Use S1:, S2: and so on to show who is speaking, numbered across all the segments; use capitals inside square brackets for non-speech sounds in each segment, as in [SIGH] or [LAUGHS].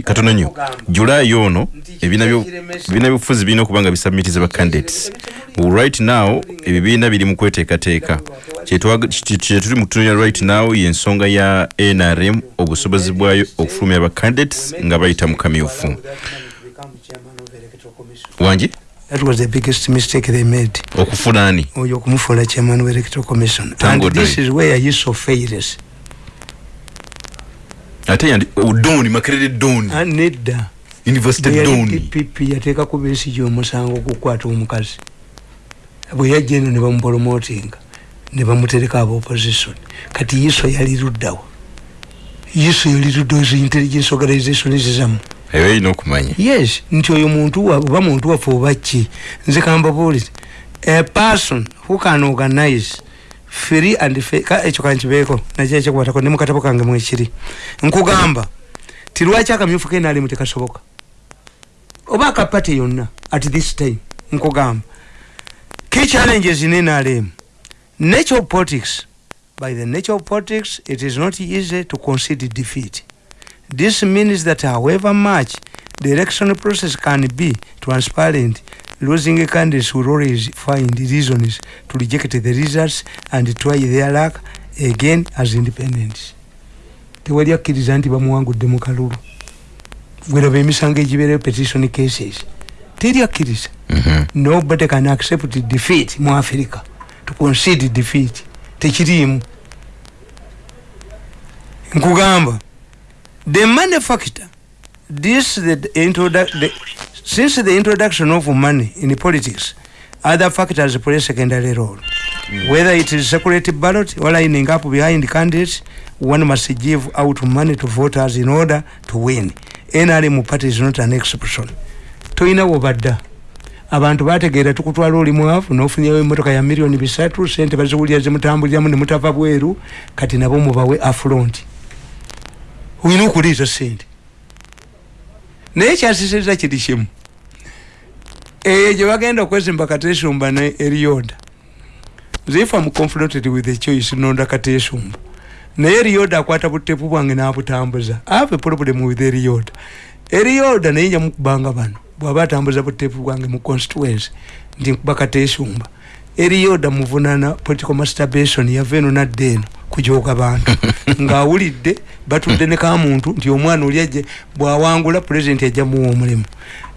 S1: katono nnyo. Julayi ono ebibiina byobufuzi birina okuba nga bisubmitize ba candidates. Right now ebibiina biri mu kweteekateeka. Kyetuli mu kutunulira right now yensonga ya nrm obusobozi bwayo okufulumya ba candidates nga bayita mu kamyufu. Wangi
S2: That was the biggest mistake they made.
S1: okufuna ani?
S2: Oyo okumufuula chairman of electoral commission. And this is where Yusuf fails.
S1: Ate yandi doni makerere doni.
S2: Ah, nedda.
S1: University doni.
S2: Dpp yateekako besigye omusango okukwata omukazi. Bwe yajja eno ne bamupromotinga ne bamutereka aba opposition. Kati yiso yali luddawa. Yiso yali luddawa zo intelligence organization zizamu
S1: eyo erina okumanya.
S2: Yes nti oyo muntu wa- oba muntu waffe oba ki? Nze kambabuulire a person who can organize free and fair ka ekyo kankibeeko nakyo ekikubatako ne mukatabo kange mwekiri nkugamba ti lwaki akamyufu kenalimu tekasoboka oba akapate yonna at this time nkugamba. Key challenges in nrm nature of politics by the nature of politics it is not easy to concede defeat. This means that however much the election process can be transparent, losing candidates will always find reasons to reject the results and try their luck again as independents. tewali akkiriza nti bamuwangudde mu kalulu bweraba emisango egibeereyo petition cases teri akkiriza
S1: Mhm.
S2: nobody can accept defeat mu africa to concede defeat tekiriimu nkugamba the money factor this the introdu- the, since the introduction of money in politics other factors play secondary role. Whether it is security ballot or lining up behind candidates one must give out money to voters in order to win. Nrm party is not an exception. Toyina wobadda. Abantu bategeera tukutwala oli mwavu nofunyawo emotoka ya miliyoni bisatu sente baziwulira zimutambuliramu nemutava bweru kati nabo mubawe afront olina okuliiza sente naye kyasisiriza kiri kimu eyo gye bagenda okwezimba katesumba ne erioda. If am confronted with a choice nonda katesumba. Naye erioda akwata butepu bwange nabutambuza. Ave problem with erioda. Erioda naye njamukubanga bano bwaba atambuza butepu bwange mu constituency nti nkuba katesumba. Erioda muvunana political masturbation yava eno nadda eno kujoga bantu. [LAUGHS] Ngaawulidde batudde ne kamuntu nti omwana oli ajje bwawangula pulezidenti ajja muwa omulimu.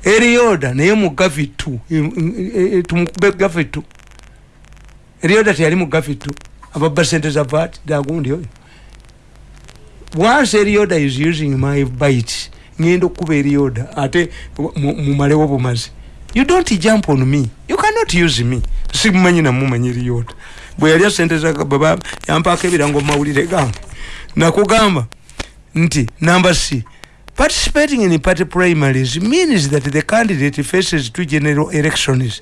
S2: Erioda naye mu gavitu tumukube gavitu erioda teyali mu gavitu ababba sente za vat dagundi oyo. Once erioda is using my bite ngenda okukuba erioda ate mu- mumalewo bumazi you don't jump on me. You cannot use me. Simumanyi namumanyi erioda bwe yalya sente zababa yampaako ebirango mumawulire gange nakugamba nti number c participating in party primaries means that the candidate faces two general elections.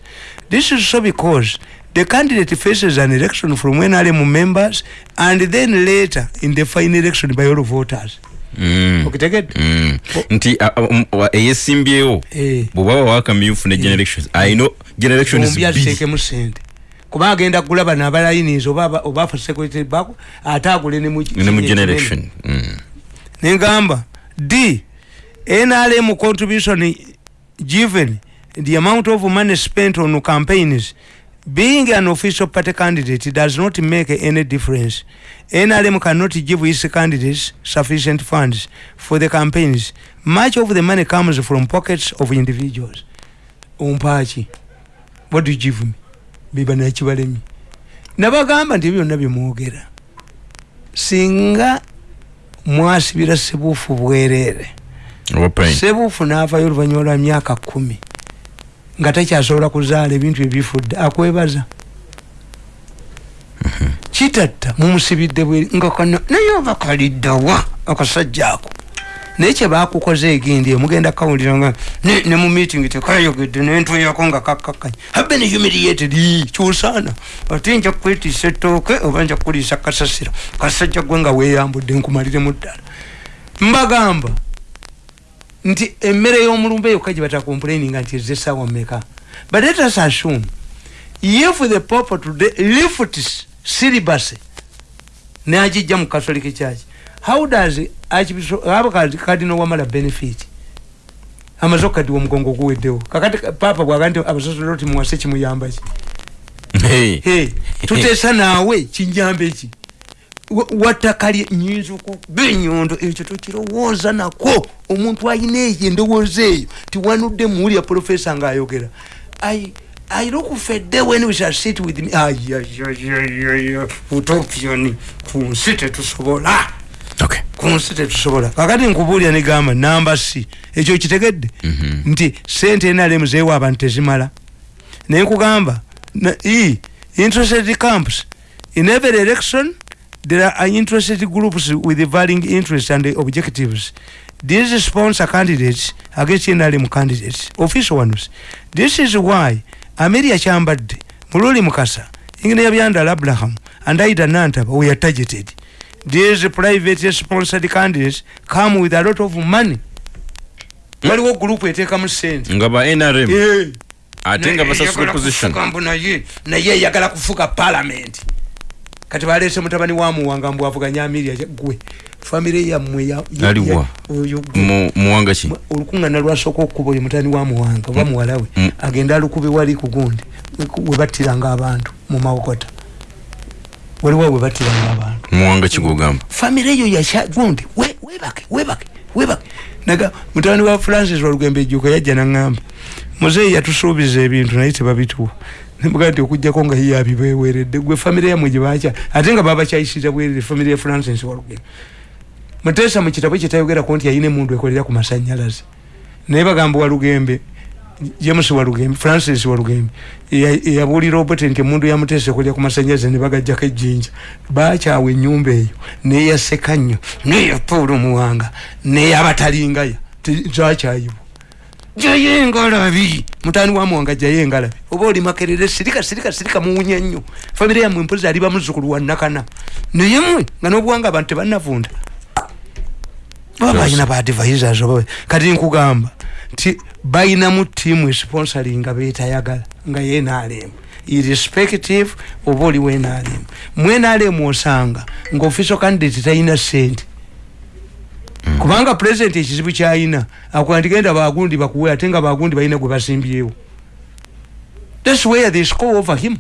S2: This is so because the candidate faces an election from nrm members and then later in the final election by all voters.
S1: Mm.
S2: okitegedde?
S1: Mm. nti um, wa- eyesimbyewo
S2: Eh.
S1: bwobaba wawakamyufu ne generation ayino generation
S2: bombi aziteekemu sente kuba agenda kugula bano abalayinizi oba aba- oba afa security bako ate agule ne mu
S1: ne mu generation. Mm.
S2: nengamba d nrm contribution given the amount of money spent on campaigns. Being an official party candidate does not make any difference. Nrm cannot give its candidates sufficient funds for the campaigns. Much of the money comes from pockets of individuals. Ompaaki what do you give me biba nakibalemi nabagamba nti byonna byemwogera. Singa mwasibira sebuufu bwereere
S1: pain?
S2: Sebuufu n'avayo oluvannyuma lwa myaka kumi nga takyasobola kuzaala ebintu ebifudde akwebaza? Kitatta mumusibidde bweri nga kano naye oba kaliddawa akasajja ako naye kyebakukoze egindi omugenda kawulira nga ne ne mu meeting tekayogedde nentuyako nga kakkakanya habe ne humiliated kyusaana ate nja kwetiisa ettooke oba nja kuliisa kasasiro kasajja gwe nga weeyambudde nkumaliremu ddala. Mbagamba nti emmere y'omulumbe yokka gye batakomplaininga nti ezze essaawa mmeka? But let us assume if the pope today lifts syllabus n'agijja mu catholic church how does abo kadino wamala benefit? Amaze okukadiwa omugongo guweddewo kakati papa bwaga nti abasasoloti muwase kimuyambaki
S1: Hey.
S2: Hey, tuteesa naawe kinjamba eki Wa- wattakalye nyinza okuba enyondo ekyo tokirowooza nako. Omuntu ayina eyo endowooza eyo tiwanudde muwulya profesa ngaayogera I, look fedde when we shall sit with me ayayayaya utopioni. Ku nsi tetusobola
S1: Okay.
S2: Ku nsi tetusobola kakati nkubuulira negamba namba c ekyo kitegedde? Nti sente enalemu zeewa abantu tezimala. Naye nkugamba na- e interested camps. In every election there are interested groups with varying interests and objectives. These sponsor candidates against nrm candidates. Official ones this is why amelia kyambadde mululi mukasa ingene yabyandala abraham and aida nantaba we are targeted these private sponsored candidates come with a lot of money. Waliwo gurupu eteekamu sente
S1: nga ba nrm ate nga basasula position
S2: mbu naye naye eyagala kufuga parliament. Kati balese mutabani wa muwanga mbu avuganya amirya gwe famire yammwe
S1: muwanga ki?
S2: Olukungana lwasooka okukuba oyo mutani wa muwanga oba muwalawe
S1: Mm.
S2: agenda alukube wali ku gundi webattiranga abantu mu mawokota. Waliwo webattiranga abantu
S1: muwanga ki gwogamba
S2: famire eyo yakya gundi we- webake webake webake. Naga mutabani wa francis walugembe ejjuuka yajja naŋŋamba muzeeyi yatusuubiza ebintu naye tebabituwa. Nimugaa nti okugjako nga ye abibeweredde gwe famire yamwe gyebakya ate nga babakyayisira bwerere famire ya francis walugembe muteesa mu kitabo kyetayogerako nti yayina emundu ekolera ku masanyalaze. Naye bagamba walugembe james walugembe francis walugembe eya- eyabuulira obote nti emundu yamuteesa ekolera ku masanyalaze ne bagajjako ejjinja. Bakyawa ennyumba eyo neyaseka nnyo neya paul muwanga neyabatalingaya zakyayibwa jayo engalabi mutani wa muwanga jayo engalabi oba oli makerere sirika sirika sirika muwunya nnyo. Famire yammwe mpozi ali bamuzukulu wa nakana. Naye mwe nga n'obuwanga abantu tebannavunda. Baba balina ba advisors oba kati nkugamba nti balinamu tiimu esponsoringa betayagala nga yenaalemu irrespective oba oli wenaalemu mwenaalemu osanga nga official candidate talina sente kubanga president ekizibu kyayina akwandigenda bagundi bakuwe ate nga bagundi balina gwe basimbyewo. Thats where they score over him.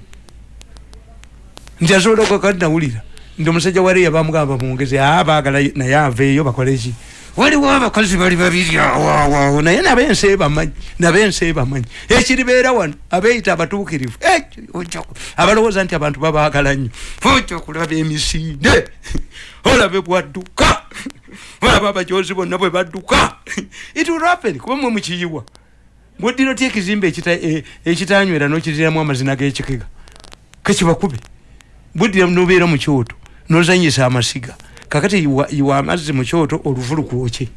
S2: Nti asobola okakati nawulira nti omusajja waleya bamugamba mwongeze a baagala naye aveeyo bakoleki waliwo abakazi bali babiri awoawo naye nabensi ebamanyi nabensi ebamanyi ekiribeera wano abeeyita abatuukirivu. Abalowooza nti abantu babaagala nnyo. Ojja kulaba emisinde. [LAUGHS] Olabe bwadduka. [LAUGHS] Olaba abajozi bonna bwe badduka. [LAUGHS] It will happen. Kuba mwe mukiyiwa. Bweddira otya ekizimbe ekita- e- ekitanywera n'okiriramu amazina g'ekikega kekibakube buddira nobeera mu kyoto nozanyisa amasiga kakati yiwa yiwa amazzi mu kyoto oluvu lukwokye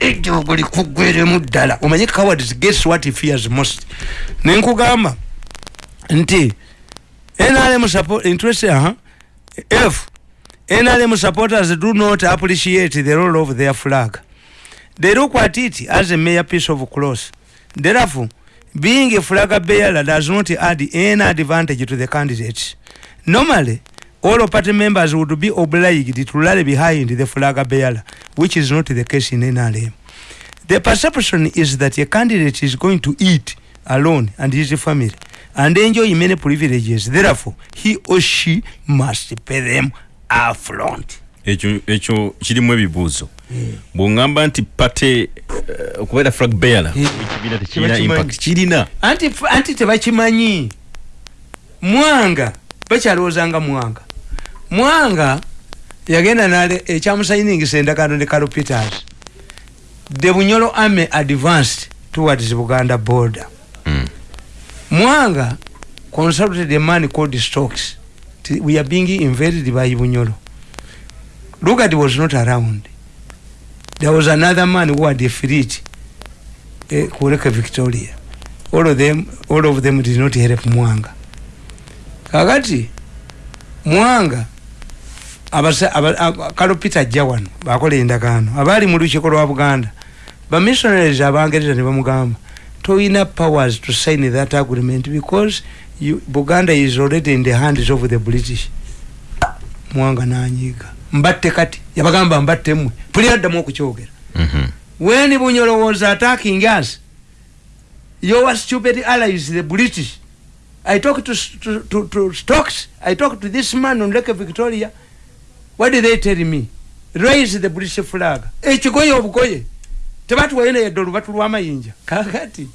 S2: ejogo likugweremu ddala. Omanye cowards guess what he fears most? Nenkugamba nti nrm support interest aha f nrm supporters do not appreciate the role of their flag. They look at it as a mere piece of cloth. Therefore being a flag bearer does not add any advantage to the candidates. Normally all party members would be obliged to rally behind the flag bearer which is not the case in nrm the perception is that a candidate is going to eat alone and his family and enjoy many privileges. Therefore he or she must pay them affront
S1: ekyo ekyo kirimu ebibuuzo bwongamba nti pate eh, okubeera flag bearer.
S2: Eh,
S1: ekibiina tekirina
S2: kiba
S1: impact. Kirina
S2: anti anti tebakimanyi mwanga bakyalowoozanga mwanga mwanga yagenda nale ekyamusayiningisa endagaano ne karo peters. The bunyolo army advanced towards buganda border.
S1: Mm.
S2: mwanga consulted a man called stocks we are being invaded by bunyolo. Lugard was not around. There was another man who had a fleet eh, kureka victoria. All of them all of them did not help mwanga. Kakati mwanga kalo peter ajja wano bakola endagaano. Abaali mu lukiiko lwa buganda bamissionaries abangereza ne bamugamba toyina powers to sign that agreement because you, buganda is already in the hands of the british. Mwanga nanyiga mbatte kati yabagamba mbatte mmwe. Puliyaddamu okukyogera.
S1: Mhm.
S2: when bunyolo was attacking us your stupid allies the british i talked to, to, to, to stocks i talked to this man on lake victoria what did they tell me? Raise the british flag. Ekigoye obugoye. Tebatuwayo nayedde olubatu lw'amayinja kakati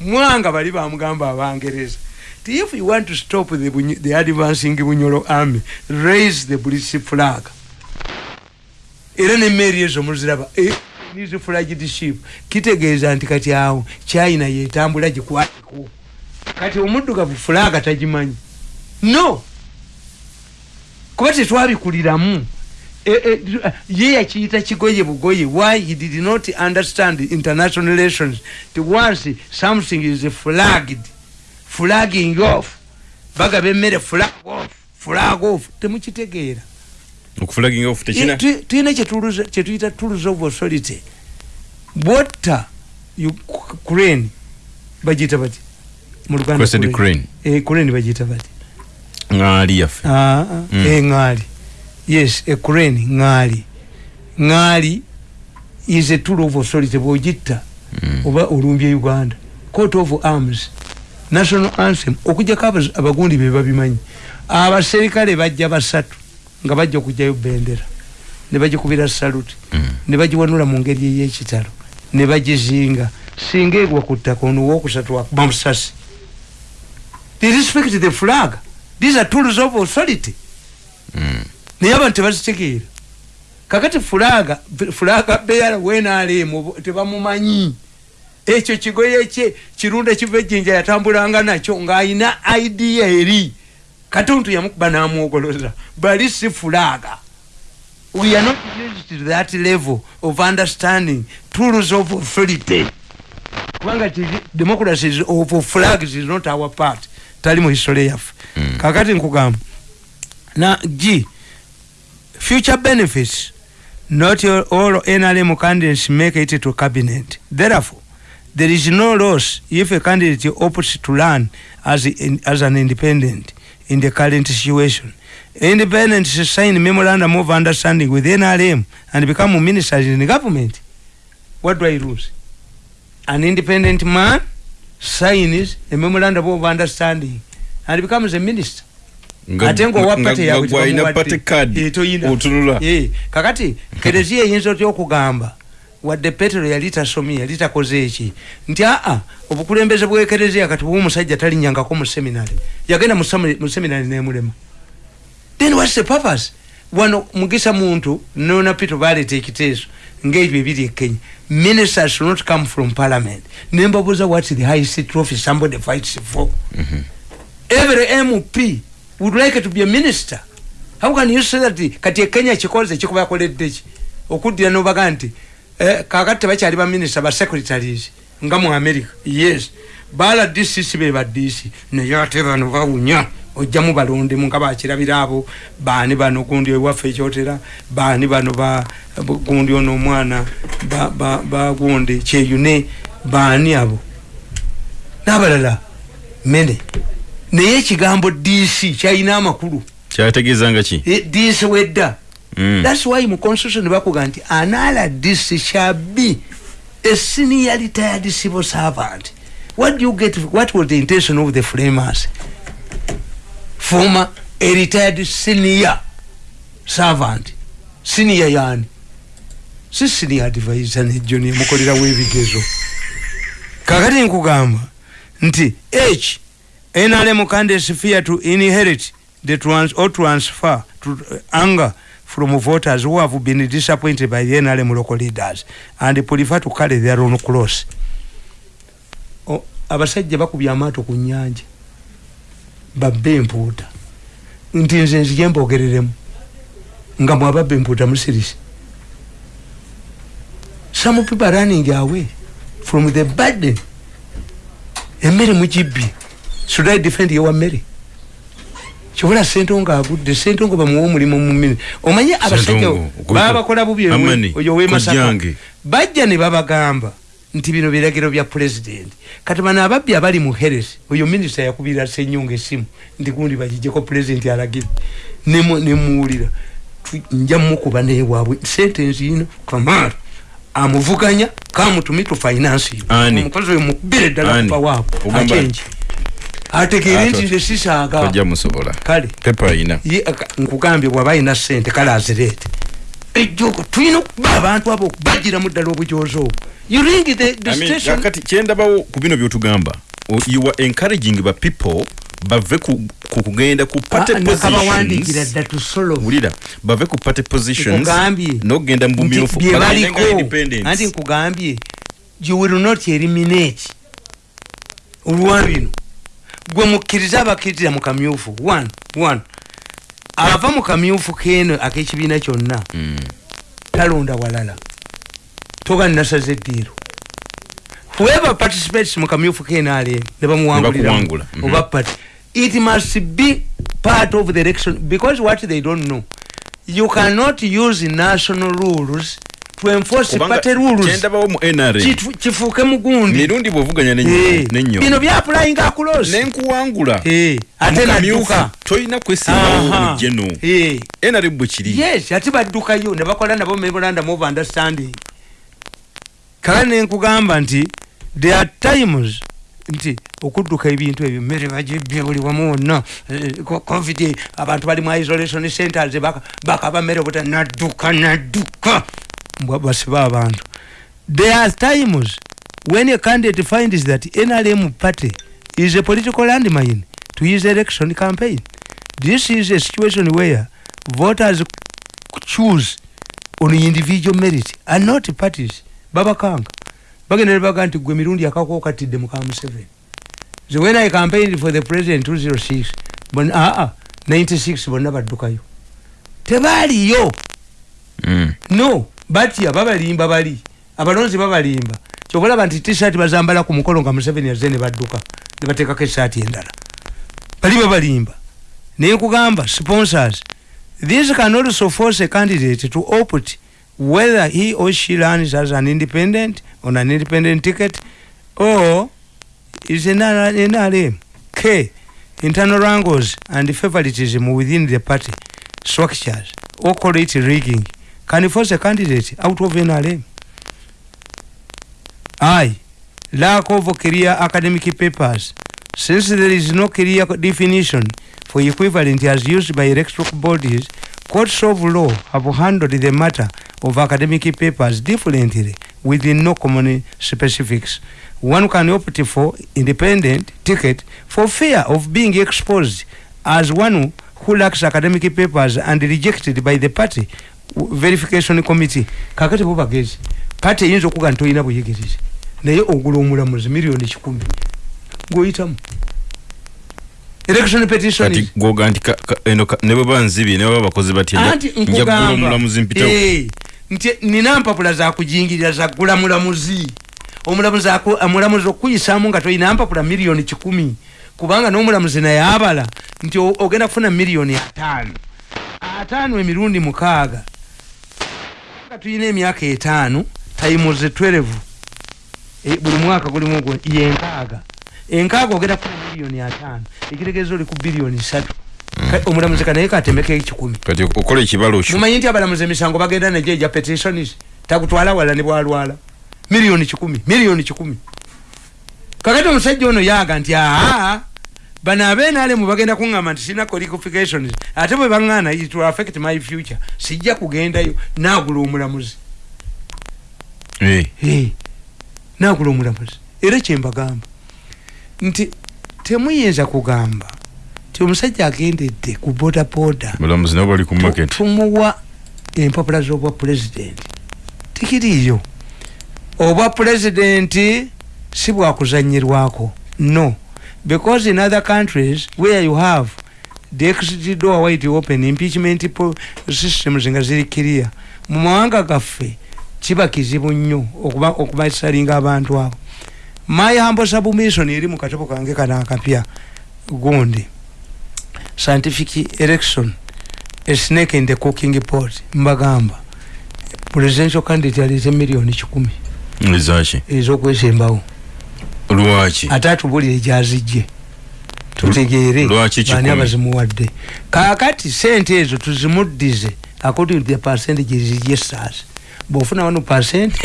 S2: mwanga bali bamugamba abangereza ti if you want to stop the, the advancing bunyolo army raise the british flag. Era nemmeeri ezo muziraba nizi flagged ship kitegeeza nti kati awo china yetambula gikwatiko kati omuddugavu fulaga tagimanyi. No kuba tetwabikuliramu E- e, ye yakiyita kigoye bugoye why he did not understand international relations? Ti once something is flagged flagging off. Bagaba emmere flag off flag off. Temukitegeera tulina kyetuyita tools of authority. Bwotta crane bagiyita bati. Mu Luganda
S1: crane.
S2: Eh, crane bagiyita bati
S1: ŋŋaali yaffe.
S2: Ah, ah,
S1: Mm.
S2: eŋŋaali yes a crane ŋŋaali ŋŋaali is a tool of authority bwogitta
S1: Mm.
S2: oba olumbye uganda. Court of arms national anthem okujjako abagundi be babimanyi. Abaserikale bajja basatu nga bajja okugjayo bendera ne bagikubira saluti
S1: Mm.
S2: ne bagiwanula mu ngeri ey'ekitalo. Ne bagizinga. Singa egwa ku ttaka ono wokusatu akuba musasi they respect the flag these are tools of authority.
S1: Mm.
S2: naye abantu tebazitegeera kakati fulaga fulaga beyala wenalemu tebamumanyi. Ekyo kigoye kye kirunda kiva ejjinja yatambulanga nakyo ng'ayina idea eri. Katuntu yamukuba n'amwogoloza bali si fulaga. We are not used to that level of understanding tools of authority. Kubanga democracy of flags is not our part. Tali mu history yaffe
S1: Mm.
S2: Kakati nkugamba. Na g future benefits not all nrm candidates make it to cabinet. Therefore there is no loss if a candidate opts to run as, in, as an independent in the current situation. Independents sign a memorandum of understanding with nrm and become ministers in the government. What do i lose? An independent man signs a memorandum of understanding and becomes a minister.
S1: Nga-
S2: ate ngaowa
S1: nga-
S2: pate
S1: nga
S2: yawe
S1: gwalina
S2: tebamuwadde.
S1: pate card otunula
S2: Eh, kakati [LAUGHS] kereziya eyinza otya okugamba? Wadde petero yali tasomye yali takoze eki nti aa obukulembeze bwekereziya kati bwe omusajja talinyangako mu seminary. Yagenda mu semi- mu seminary nemulema. Then whats the purpose? Wano mugisa muntu nona pito baleta ekiteeso ngaebyo ebiri e kenya. Ministers should not come from parliament. Nembabuuza what the highest trophy somebody fights for every mp would like to be a minister. How can you say that kati ekenya kikoze kikuba yakoledde ki? Okuddira nobaga nti eh, kakati tebakyali baminisita basecretaries nga mu america. Yes. Bala dcc be ba dc naye ate bano bawunya ojjamu balondemu nga bakirabira abo. Baani bano gundi ewaffe ekyotera? Baani bano ba gundi ono omwana ba- ba ba gundi kyeyune? Baani abo? N'abalala mene naye ekigambo dc kyalina amakulu.
S1: Kyategeezanga ki?
S2: Eh, dc wedda.
S1: Mm.
S2: thats why mu constitution bakuga nti anala dc shall be a senior retired civil servant. What do you get what was the intention of the framers? Former a retired senior servant. Senior yani si senior advisor nejjo nemukolerawo ebigezo kakati nkugamba nti h nrm candidates fear to inherit the trans or transfer to uh, anger from voters who have been disappointed by the nrm local leaders. And prefer to carry their own cross. O- abasajja bakubye amaato ku nyanja babbe empuuta nti nze nzije mbogereremu. Nga mwababba empuuta musirisi some people running away from the burden. Emmere mugibbye should i defend yewa mmere kibula sentongo agudde sentongo bamuwa omulimu mumini. Omanye abasajja
S1: Ssentongo, okubita-
S2: babakola bubi oyo we-
S1: Amani,
S2: oyo wemasaka
S1: kojjange.
S2: bajja ne babagamba nti bino biragiro bya pulezidenti kati bano ababbi abali mu heres oyo minisita yakubira senyonga esimu nti gundi bagijeko pulezidenti alagire. Nemu- nemuwulira nja mukuba newaabwe sentensi ino kamara amuvuganya kamutumi tu finance omukozi oyo mukubire ddala
S1: Ani.
S2: kuva waabwe
S1: Ogamba-
S2: akenji ategeere
S1: Ato-
S2: nti nze sisaaga
S1: tojja musobola.
S2: Kale
S1: pepa ayina.
S2: nkugambye bwaba ayina sente kale azireete. Ejjoko tulina okuba abantu abo okubagiramu ddala obujozi obwo. You ring the, the
S1: I mean,
S2: station.
S1: kakati kyendabawo ku bino byotugamba o- you are encouraging ba people bave ku ku kugenda ku party
S2: Ah,
S1: positions.
S2: dda tusolo
S1: wulira bave ku party positions
S2: Nkugambye.
S1: n'okugenda mu bumyufu
S2: bye
S1: bagende nga
S2: baliko
S1: independents.
S2: anti nkugambye you will not eliminate olwa bino gwe mukkiriza abakkiriza mu kamyufu. One one. Ava mu kamyufu keno ak'ekibiina kyonna
S1: Mm.
S2: talonda walala. Toga nasaza eddiiro. Whoever participates mu kamyufu knrm ne
S1: Ne
S2: bamuwangulira
S1: mhm.
S2: oba party it must be part of the election because what they don't know you cannot use national rules kifuuke mugundi.
S1: Mirundi bwovuganya
S2: Eh, bino byapulaying across
S1: nenkuwangula
S2: Eh, ate nadduka
S1: tolina kwesimbawo mujeno
S2: Eh.
S1: nrm bwe kiri.
S2: Yes ate baddukayo ne bakola nabo memorandum of understanding. Kale nenkugamba nti there are times nti okudduka ebintu ebyo mmere bagibbye buli wamu wonna. Co- covid abantu bali mu isolation centers baka- bakaba mmere buta nadduka nadduka basiba abantu. There are times when a candidate finds that nrm party is a political landmine to his election campaign. This is a situation where voters choose on individual merit and not parties. Babakanga bagenda nebaga nti gwe mirundi akako katidde muka museveni. So when i campaigned for the president 206 bon, aa 96 bonna baddukayo tebaaliyo
S1: Mm.
S2: no batya babalimba bali abalonzi babalimba kyobalaba nti tisati bazambala ku mukolo nga museveni yazze ne badduka ne bateekako esaati endala bali babalimba naye nkugamba sponsors this can also force a candidate to opt whether he or she runs as an independent on an independent ticket or is NRM. K. Internal wrangles and favoritism within the party structures or call it rigging can force a candidate out of NRM. I. Lack of academic papers. Since there is no clear definition for equivalent as used by electoral bodies, courts of law have handled the matter of academic papers differently within no common specifics. One can opt for independent ticket for fear of being exposed as one who lacks academic papers and rejected by the party verification committee. Kakati bo bagezi. Party eyinza okuga nti tolina buyigirize naye ogula omulamuzi miliyoni kikumi. Gwoyitamu election petition
S1: kati
S2: is- gwoga nti ka- ka- eno ka- ne bwe banzibye ne baba bakozi batya anti
S1: nja kugula
S2: nkugamba
S1: omulamuzi mpita
S2: eh, nti nina mpapula zakujingirira zagula mulamuzi. Omulamuzi aku- omulamuzi okuyisaamu nga tolina mpapula miliyoni kikumi. Kubanga n'omulamuzi naye abala nti ogenda kufuna miliyoni ataano. Ataano emirundi mukaaga nga tulina emyaka etaano times 12 Eh, buli mwaka gulimu yenkaaga. Enkaaga ogenda kufuna miliyoni ataano. Ekitegeeza oli ku biliyoni satu Ka- omulamuzi kanaye katemeko ekikumi.
S1: Kati okola ekibalo kyo.
S2: Mumanyi nti abalamuzi emisango bagenda nejo eja petitionis takutwala wala ne bwalwala. Miliyoni kikumi miliyoni kikumi. Kakati omusajja ono yaga nti aa bano abenalemu bagenda kuŋŋamba nti sina qualifications ate bwe baŋŋaana it will affect my future. Sijja kugendayo naagula omulamuzi.
S1: Eh,
S2: Eh, naagula omulamuzi. Era kyembagamba nti temuyinza kugamba ti omusajja agendedde ku bodaboda.
S1: Balamuzi nabo bali ku market.
S2: Tumuwa empapula z'obwa pulezidenti tikiriiyo. Obwa pulezidenti si bwakuzanyirwako no because in other countries where you have the exit door wide open impeachment systems nga ziri kiria mu mawanga gaffe kiba kizibu nnyo okuba okubasalinga abantu abo. My humble submission eri mu katopo kange kano akapya gundi. Scientific election a snake in the cooking pot mbagamba. Presidential candidate alize miliyoni kikumi.
S1: Ezaki
S2: ezokwesembawo
S1: lwaki?
S2: Ate atubulire gyazijje tutegeere
S1: kikumi?
S2: abazimuwadde. Kakati sente ezo tuzimuddize according to the percentages registers bwofuna wano percent [LAUGHS]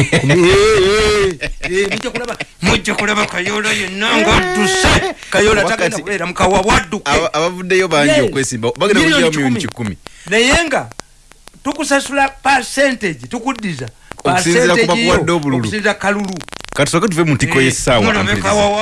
S2: mujja kulaba mujja kulaba kayola yenna ngadduse. Kayola tagenda kubeera mukawa bwadduke
S1: Aba- abavuddeyo bangi okwesimba. Bagenda miliyoni
S2: kikumi.
S1: kikumi.
S2: Naye nga tukusasula percentage tukuddiza
S1: Okusinziira ku bakuwadde obululu.
S2: okusinziira kalulu.
S1: Katusooke tuve mu ntiko y'essaawa
S2: kawawa